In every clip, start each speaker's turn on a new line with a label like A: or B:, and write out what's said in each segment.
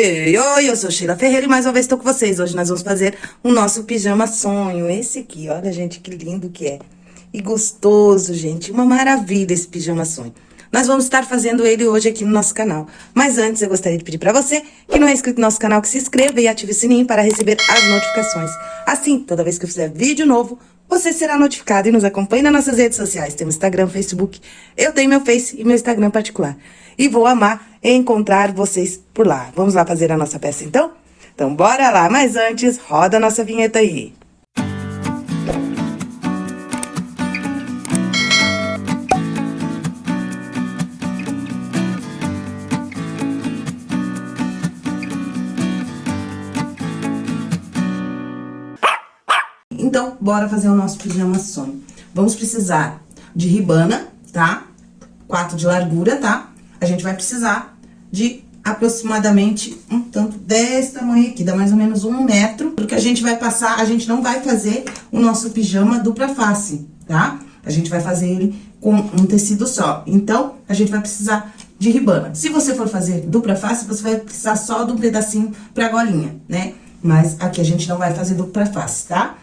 A: Oi, oi, oi, eu sou Sheila Ferreira e mais uma vez estou com vocês. Hoje nós vamos fazer o nosso pijama sonho. Esse aqui, olha, gente, que lindo que é. E gostoso, gente. Uma maravilha esse pijama sonho. Nós vamos estar fazendo ele hoje aqui no nosso canal. Mas antes, eu gostaria de pedir para você que não é inscrito no nosso canal, que se inscreva e ative o sininho para receber as notificações. Assim, toda vez que eu fizer vídeo novo, você será notificado e nos acompanhe nas nossas redes sociais. Temos Instagram, Facebook, eu tenho meu Face e meu Instagram particular. E vou amar encontrar vocês por lá. Vamos lá fazer a nossa peça então? Então bora lá, mas antes, roda a nossa vinheta aí. Então, bora fazer o nosso pijama sonho. Vamos precisar de ribana, tá? Quatro de largura, tá? A gente vai precisar de aproximadamente um tanto desse tamanho aqui, dá mais ou menos um metro, porque a gente vai passar, a gente não vai fazer o nosso pijama dupla face, tá? A gente vai fazer ele com um tecido só. Então, a gente vai precisar de ribana. Se você for fazer dupla face, você vai precisar só de um pedacinho pra golinha, né? Mas aqui a gente não vai fazer dupla face, tá?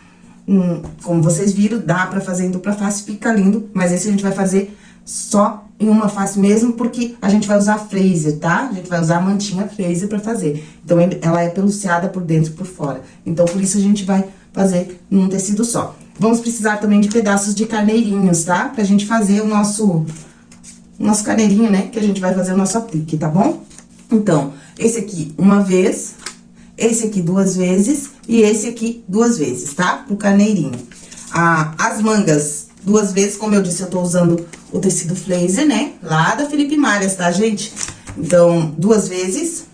A: Hum, como vocês viram, dá pra fazer em dupla face, fica lindo, mas esse a gente vai fazer só em uma face mesmo, porque a gente vai usar Fraser, tá? A gente vai usar a mantinha Fraser pra fazer. Então, ela é peluciada por dentro e por fora. Então, por isso a gente vai fazer num tecido só. Vamos precisar também de pedaços de carneirinhos, tá? Pra gente fazer o nosso, o nosso carneirinho, né? Que a gente vai fazer o nosso aplique, tá bom? Então, esse aqui uma vez, esse aqui duas vezes e esse aqui duas vezes, tá? Pro carneirinho. Ah, as mangas duas vezes, como eu disse, eu tô usando o tecido Flazer, né? Lá da Felipe Malhas, tá, gente? Então, duas vezes.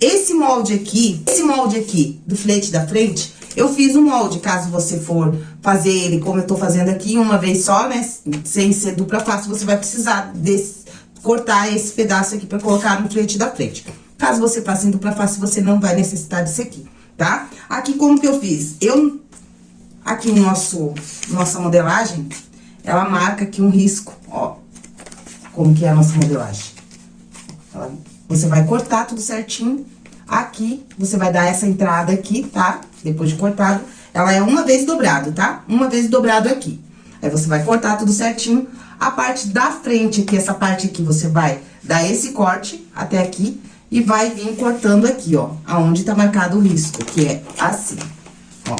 A: Esse molde aqui, esse molde aqui do flete da frente, eu fiz um molde, caso você for fazer ele como eu tô fazendo aqui, uma vez só, né? Sem ser dupla face, você vai precisar desse, cortar esse pedaço aqui pra colocar no flete da frente. Caso você faça em dupla face, você não vai necessitar disso aqui, tá? Aqui, como que eu fiz? Eu, aqui no nosso, nossa modelagem, ela marca aqui um risco, ó, como que é a nossa modelagem. Ela, você vai cortar tudo certinho, aqui, você vai dar essa entrada aqui, tá? Depois de cortado, ela é uma vez dobrado, tá? Uma vez dobrado aqui. Aí, você vai cortar tudo certinho, a parte da frente aqui, essa parte aqui, você vai dar esse corte até aqui, e vai vir cortando aqui, ó, aonde tá marcado o risco, que é assim, ó.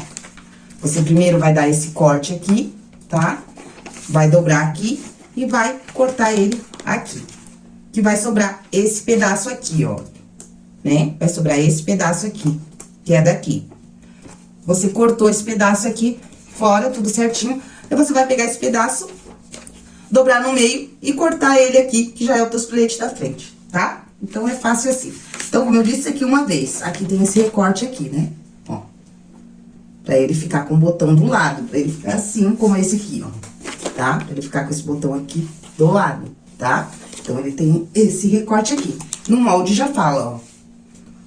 A: Você primeiro vai dar esse corte aqui, tá? Vai dobrar aqui e vai cortar ele aqui. Que vai sobrar esse pedaço aqui, ó, né? Vai sobrar esse pedaço aqui, que é daqui. Você cortou esse pedaço aqui fora, tudo certinho. Aí, você vai pegar esse pedaço, dobrar no meio e cortar ele aqui, que já é o teu filete da frente, tá? Então, é fácil assim. Então, como eu disse aqui uma vez, aqui tem esse recorte aqui, né? Ó. Pra ele ficar com o botão do lado, pra ele ficar assim, como esse aqui, ó. Tá? Pra ele ficar com esse botão aqui do lado, tá? Então, ele tem esse recorte aqui. No molde já fala, ó.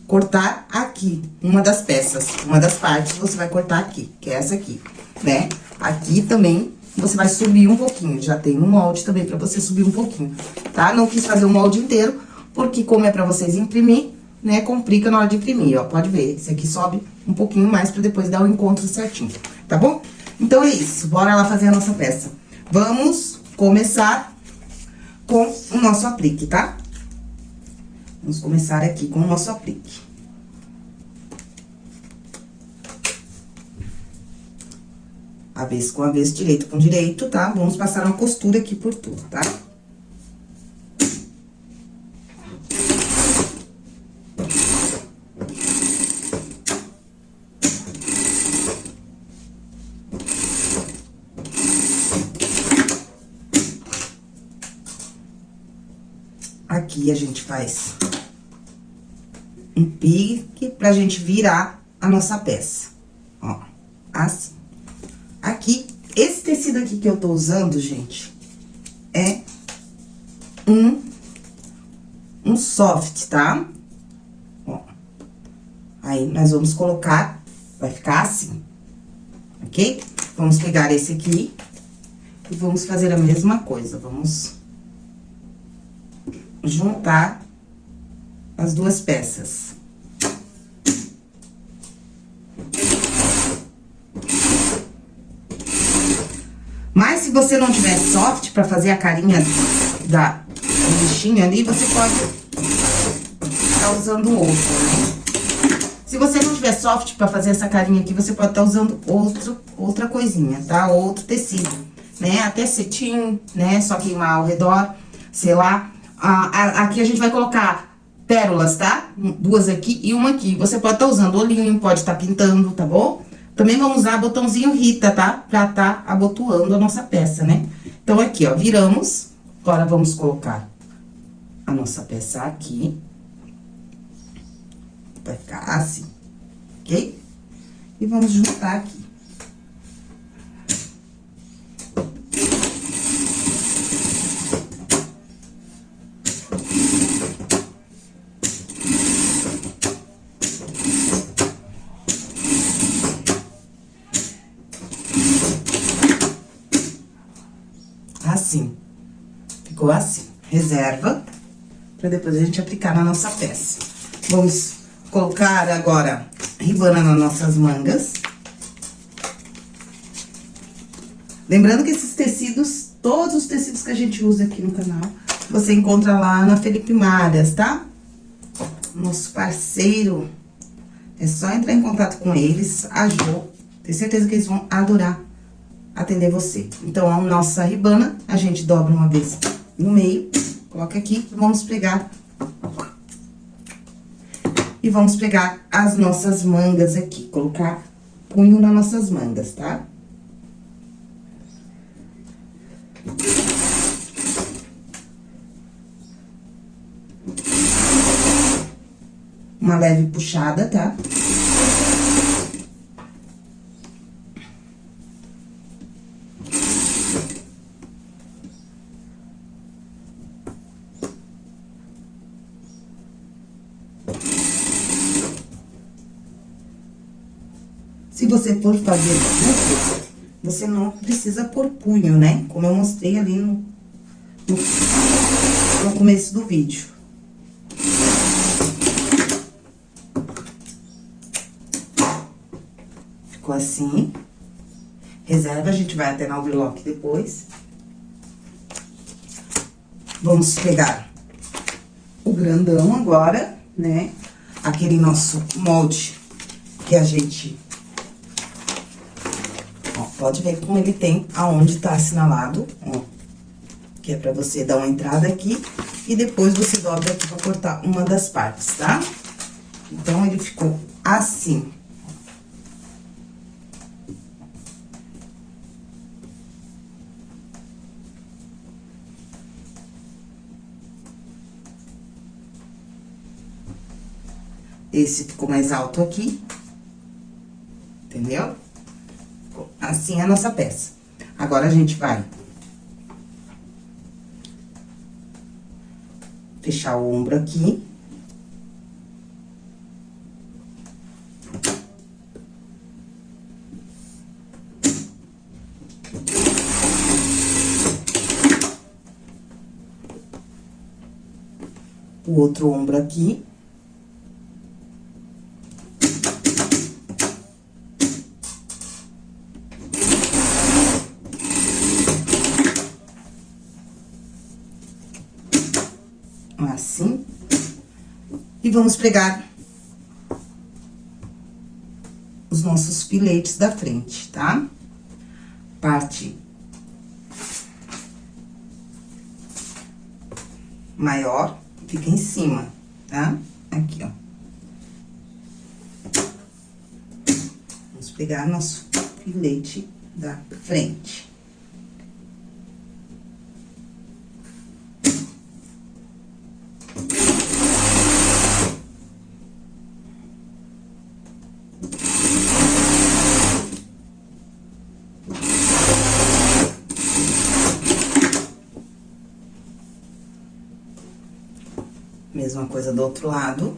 A: Cortar aqui, uma das peças, uma das partes, você vai cortar aqui, que é essa aqui, né? Aqui também você vai subir um pouquinho, já tem um molde também pra você subir um pouquinho, tá? Não quis fazer o molde inteiro, porque como é pra vocês imprimir, né, complica na hora de imprimir, ó. Pode ver, esse aqui sobe um pouquinho mais pra depois dar o encontro certinho, tá bom? Então, é isso, bora lá fazer a nossa peça. Vamos começar com o nosso aplique, tá? Vamos começar aqui com o nosso aplique. Avesso com avesso, direito com direito, tá? Vamos passar uma costura aqui por tudo, tá? Tá? Aqui a gente faz um pique pra gente virar a nossa peça. Ó, assim. Aqui, esse tecido aqui que eu tô usando, gente, é um, um soft, tá? Ó. Aí, nós vamos colocar, vai ficar assim, ok? Vamos pegar esse aqui e vamos fazer a mesma coisa. Vamos juntar as duas peças. Mas se você não tiver soft para fazer a carinha da bichinha ali, você pode estar tá usando outro. Se você não tiver soft para fazer essa carinha aqui, você pode estar tá usando outro, outra coisinha, tá? Outro tecido, né? Até cetim, né? Só queimar ao redor, sei lá. Aqui a gente vai colocar pérolas, tá? Duas aqui e uma aqui. Você pode estar tá usando olhinho, pode estar tá pintando, tá bom? Também vamos usar botãozinho Rita, tá? Pra tá abotoando a nossa peça, né? Então, aqui, ó, viramos. Agora, vamos colocar a nossa peça aqui. Vai ficar assim, ok? E vamos juntar aqui. Assim. Ficou assim. Reserva para depois a gente aplicar na nossa peça. Vamos colocar agora ribana nas nossas mangas. Lembrando que esses tecidos, todos os tecidos que a gente usa aqui no canal, você encontra lá na Felipe Malhas, tá? Nosso parceiro. É só entrar em contato com eles, a Jo. Tenho certeza que eles vão adorar atender você. Então, a nossa ribana, a gente dobra uma vez no meio Coloca aqui, vamos pegar... E vamos pegar as nossas mangas aqui, colocar punho nas nossas mangas, tá? Uma leve puxada, tá? Tá? Se você for fazer buco, você não precisa pôr punho, né? Como eu mostrei ali no, no, no começo do vídeo. Ficou assim. Reserva, a gente vai até na overlock depois. Vamos pegar o grandão agora, né? Aquele nosso molde que a gente Pode ver como ele tem aonde tá assinalado, ó. Que é pra você dar uma entrada aqui e depois você dobra aqui pra cortar uma das partes, tá? Então, ele ficou assim. Esse ficou mais alto aqui, entendeu? Assim é a nossa peça. Agora, a gente vai... Fechar o ombro aqui. O outro ombro aqui. E vamos pregar os nossos filetes da frente, tá? Parte maior fica em cima, tá? Aqui, ó. Vamos pegar nosso filete da frente. Mesma coisa do outro lado.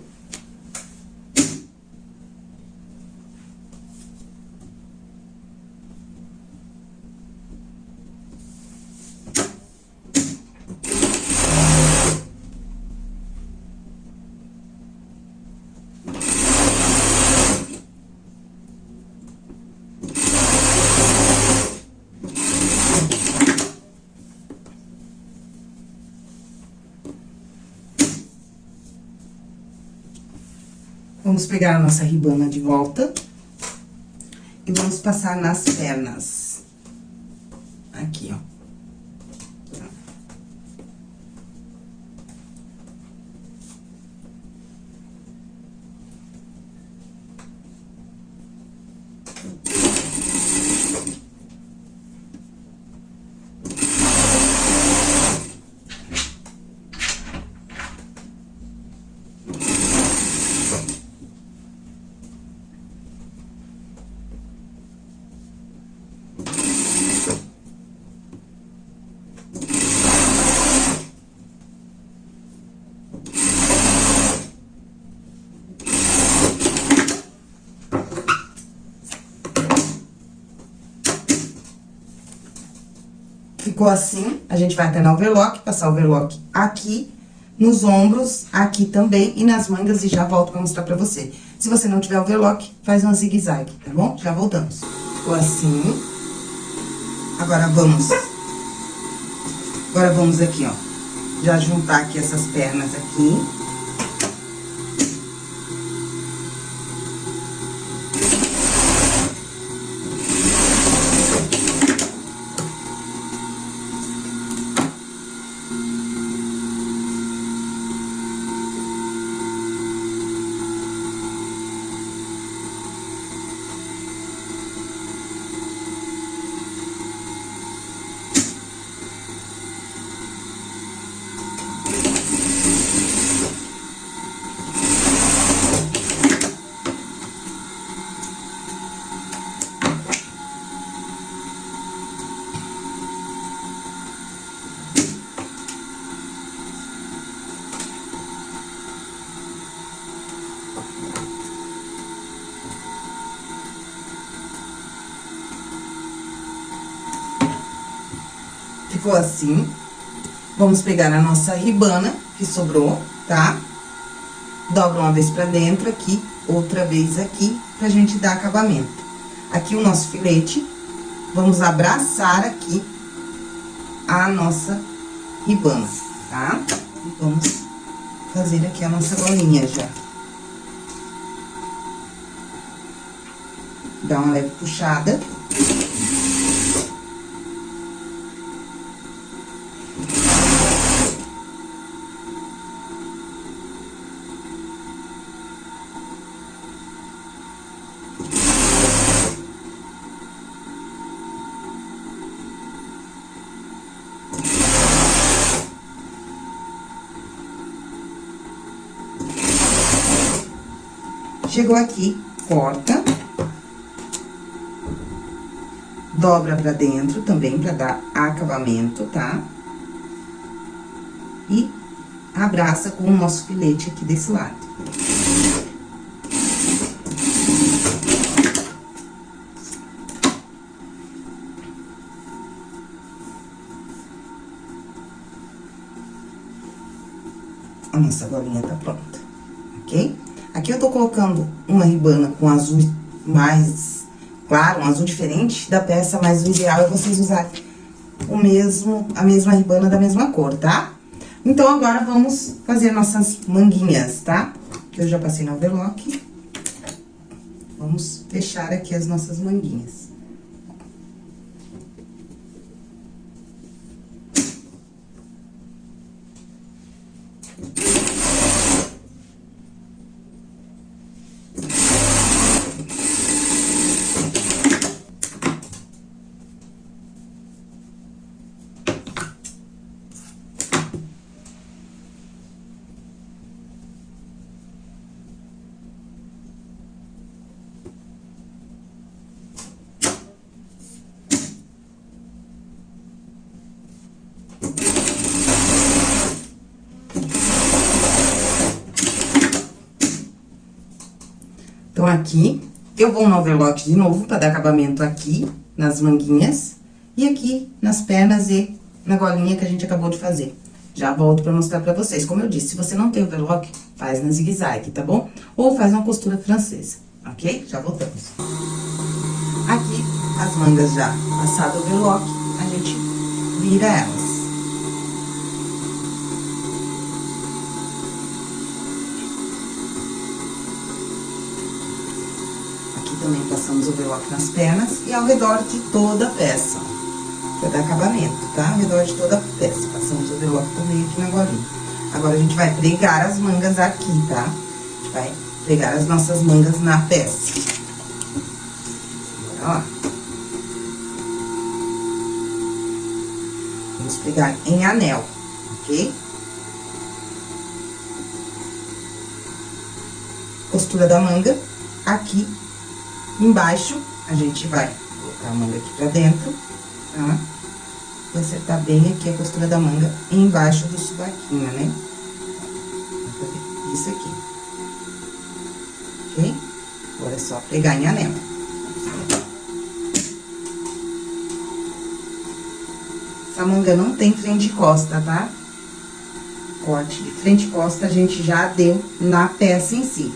A: Vamos pegar a nossa ribana de volta. E vamos passar nas pernas. Aqui, ó. Ficou assim, a gente vai até na overlock, passar o overlock aqui, nos ombros, aqui também e nas mangas e já volto pra mostrar pra você. Se você não tiver overlock, faz uma zigue-zague, tá bom? Já voltamos. Ficou assim. Agora, vamos... Agora, vamos aqui, ó. Já juntar aqui essas pernas aqui. Ficou assim. Vamos pegar a nossa ribana que sobrou, tá? Dobra uma vez pra dentro aqui, outra vez aqui, pra gente dar acabamento. Aqui o nosso filete, vamos abraçar aqui a nossa ribana, tá? E vamos fazer aqui a nossa golinha já. Dá uma leve puxada. Chegou aqui, corta. Dobra pra dentro também, pra dar acabamento, tá? E abraça com o nosso filete aqui desse lado. A nossa golinha tá pronta, ok? Aqui eu tô colocando uma ribana com azul mais claro, um azul diferente da peça, mas o ideal é vocês usarem o mesmo, a mesma ribana da mesma cor, tá? Então, agora vamos fazer nossas manguinhas, tá? Que eu já passei no overlock. Vamos fechar aqui as nossas manguinhas. Então, aqui, eu vou no overlock de novo pra dar acabamento aqui, nas manguinhas. E aqui, nas pernas e na golinha que a gente acabou de fazer. Já volto pra mostrar pra vocês. Como eu disse, se você não tem overlock, faz na zigue-zague, tá bom? Ou faz uma costura francesa, ok? Já voltamos. Aqui, as mangas já passado o overlock, a gente vira elas. Também passamos overlock nas pernas e ao redor de toda a peça. Pra dar acabamento, tá? Ao redor de toda a peça. Passamos overlock também aqui na golinha. Agora, a gente vai pregar as mangas aqui, tá? A gente vai pregar as nossas mangas na peça. Bora lá. Vamos pregar em anel, ok? Costura da manga aqui embaixo, a gente vai colocar a manga aqui pra dentro, tá? E acertar bem aqui a costura da manga embaixo do subaquinho, né? Isso aqui. Ok? Agora é só pregar em anel. Essa manga não tem frente e costa, tá? Corte de frente e costa a gente já deu na peça em si.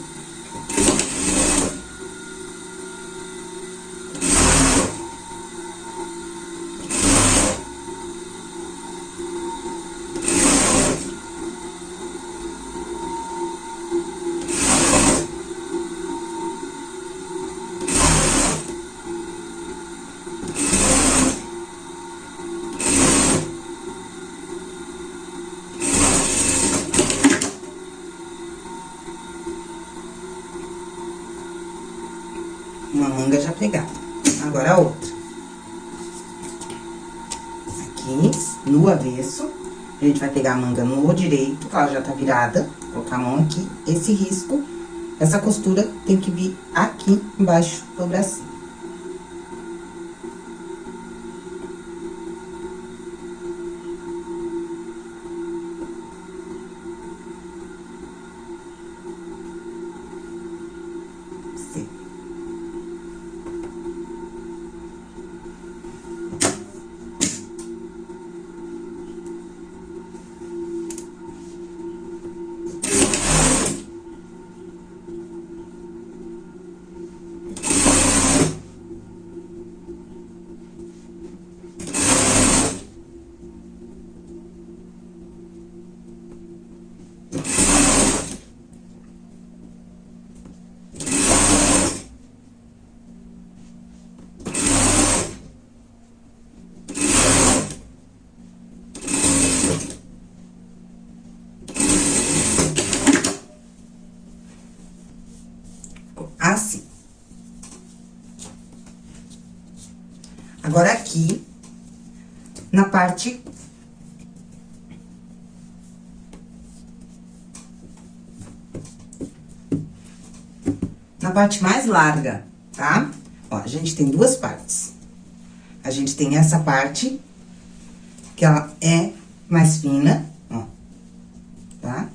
A: Pegar a manga no direito, que ela já tá virada, colocar a mão aqui, esse risco, essa costura tem que vir aqui embaixo do bracinho. Agora, aqui, na parte... Na parte mais larga, tá? Ó, a gente tem duas partes. A gente tem essa parte, que ela é mais fina, ó, tá?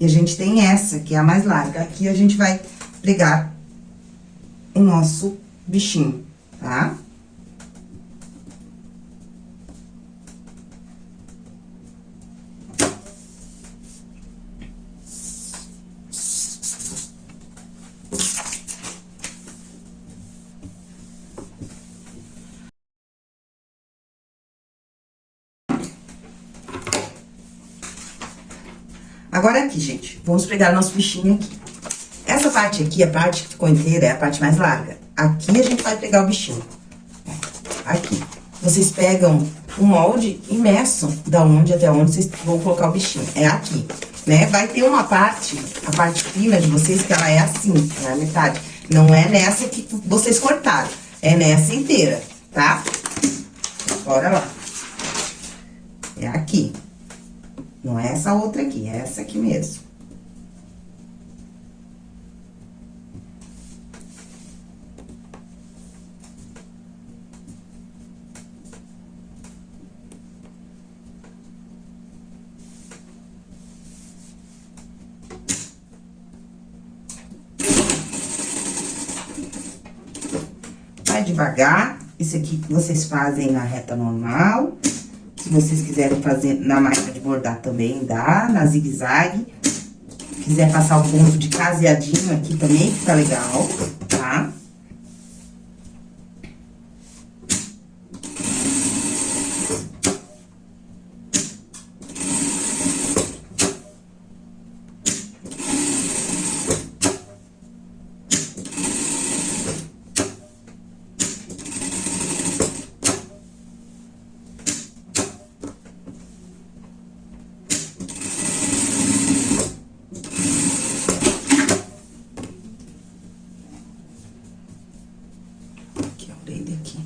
A: E a gente tem essa, que é a mais larga. Aqui a gente vai pregar o nosso bichinho, tá? Agora aqui, gente, vamos pregar nosso bichinho aqui. Essa parte aqui, a parte que ficou inteira, é a parte mais larga. Aqui a gente vai pegar o bichinho. Aqui. Vocês pegam o molde e meçam da onde até onde vocês vão colocar o bichinho. É aqui, né? Vai ter uma parte, a parte fina de vocês, que ela é assim, na metade. Não é nessa que vocês cortaram, é nessa inteira, tá? Bora lá. É aqui. Não é essa outra aqui, é essa aqui mesmo. vai devagar. Isso aqui vocês fazem na reta normal. Se vocês quiserem fazer na de bordar também dá, na zigue-zague. Quiser passar o ponto de caseadinho aqui também, fica legal, tá? pra ele aqui.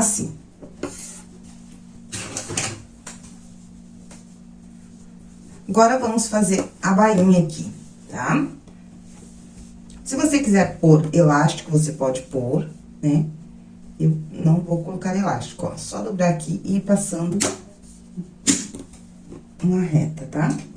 A: Assim. Agora, vamos fazer a bainha aqui, tá? Se você quiser pôr elástico, você pode pôr, né? Eu não vou colocar elástico, ó. Só dobrar aqui e ir passando uma reta, tá? Tá?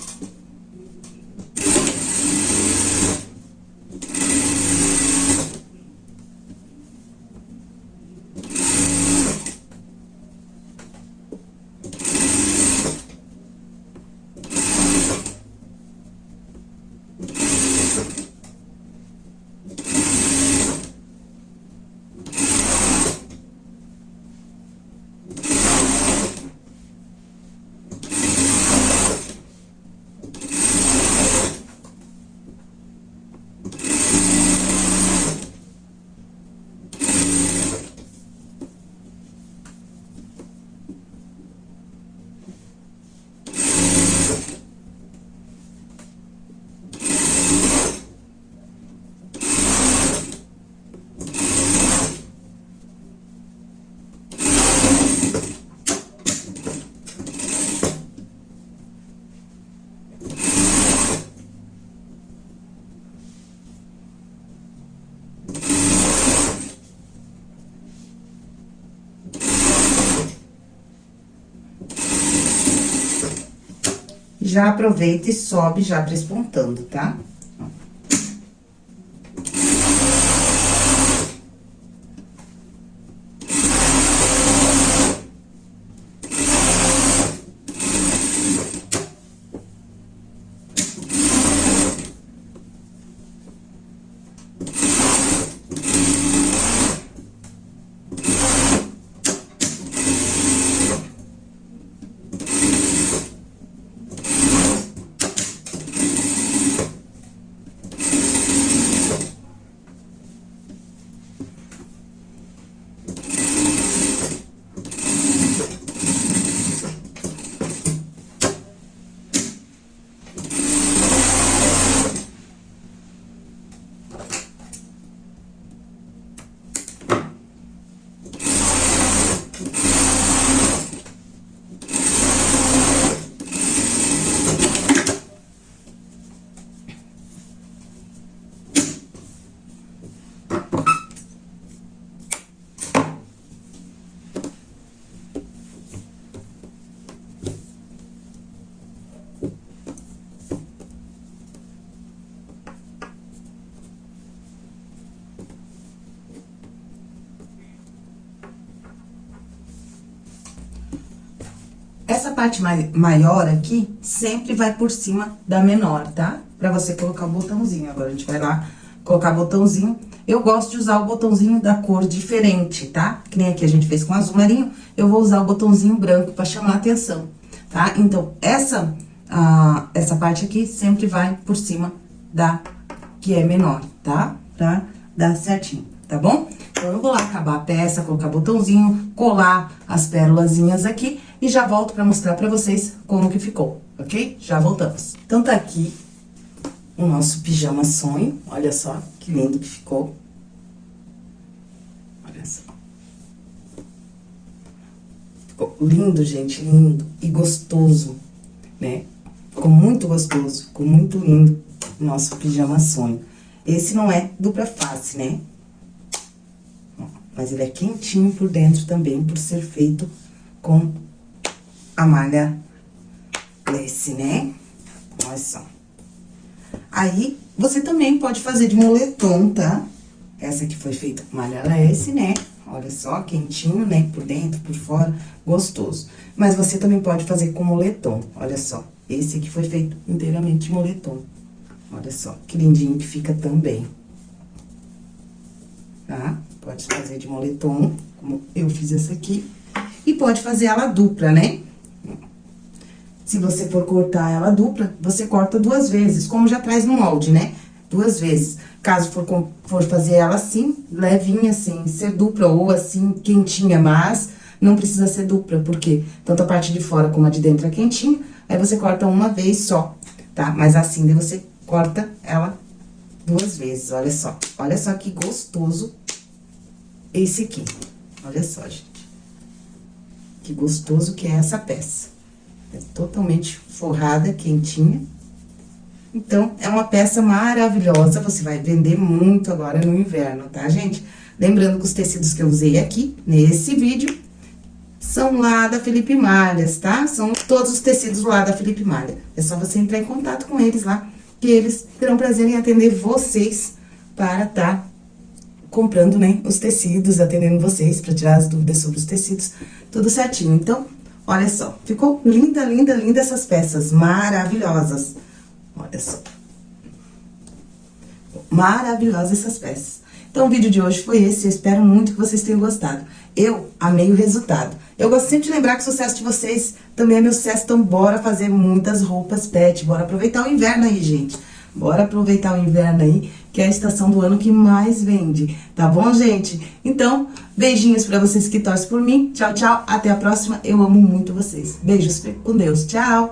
A: Já aproveita e sobe já despontando, tá? Essa parte maior aqui, sempre vai por cima da menor, tá? Pra você colocar o botãozinho. Agora, a gente vai lá colocar botãozinho. Eu gosto de usar o botãozinho da cor diferente, tá? Que nem aqui a gente fez com azul marinho, eu vou usar o botãozinho branco pra chamar a atenção, tá? Então, essa, essa parte aqui sempre vai por cima da que é menor, tá? Pra dar certinho, tá bom? Então, eu vou lá acabar a peça, colocar botãozinho, colar as pérolazinhas aqui e já volto pra mostrar pra vocês como que ficou, ok? Já voltamos. Então, tá aqui o nosso pijama sonho, olha só que lindo que ficou. Olha só. Ficou lindo, gente, lindo e gostoso, né? Ficou muito gostoso, ficou muito lindo o nosso pijama sonho. Esse não é dupla face, né? Mas ele é quentinho por dentro também, por ser feito com a malha lace, né? Olha só. Aí, você também pode fazer de moletom, tá? Essa aqui foi feita com malha lace, né? Olha só, quentinho, né? Por dentro, por fora, gostoso. Mas você também pode fazer com moletom, olha só. Esse aqui foi feito inteiramente de moletom. Olha só, que lindinho que fica também. Tá? Pode fazer de moletom, como eu fiz essa aqui. E pode fazer ela dupla, né? Se você for cortar ela dupla, você corta duas vezes, como já traz no molde, né? Duas vezes. Caso for, for fazer ela assim, levinha assim, ser dupla ou assim, quentinha, mas não precisa ser dupla, porque tanto a parte de fora como a de dentro é quentinha, aí você corta uma vez só, tá? Mas assim, daí você corta ela duas vezes, olha só. Olha só que gostoso esse aqui. Olha só, gente. Que gostoso que é essa peça. É totalmente forrada, quentinha. Então, é uma peça maravilhosa, você vai vender muito agora no inverno, tá, gente? Lembrando que os tecidos que eu usei aqui, nesse vídeo, são lá da Felipe Malhas, tá? São todos os tecidos lá da Felipe Malha. É só você entrar em contato com eles lá, que eles terão prazer em atender vocês para tá comprando, né, os tecidos, atendendo vocês para tirar as dúvidas sobre os tecidos, tudo certinho. Então, olha só, ficou linda, linda, linda essas peças, maravilhosas. Olha só. Maravilhosas essas peças. Então, o vídeo de hoje foi esse, eu espero muito que vocês tenham gostado. Eu amei o resultado. Eu gosto sempre de lembrar que o sucesso de vocês também é meu sucesso, então bora fazer muitas roupas pet, bora aproveitar o inverno aí, gente. Bora aproveitar o inverno aí, que é a estação do ano que mais vende, tá bom, gente? Então, beijinhos pra vocês que torcem por mim. Tchau, tchau. Até a próxima. Eu amo muito vocês. Beijos com Deus. Tchau.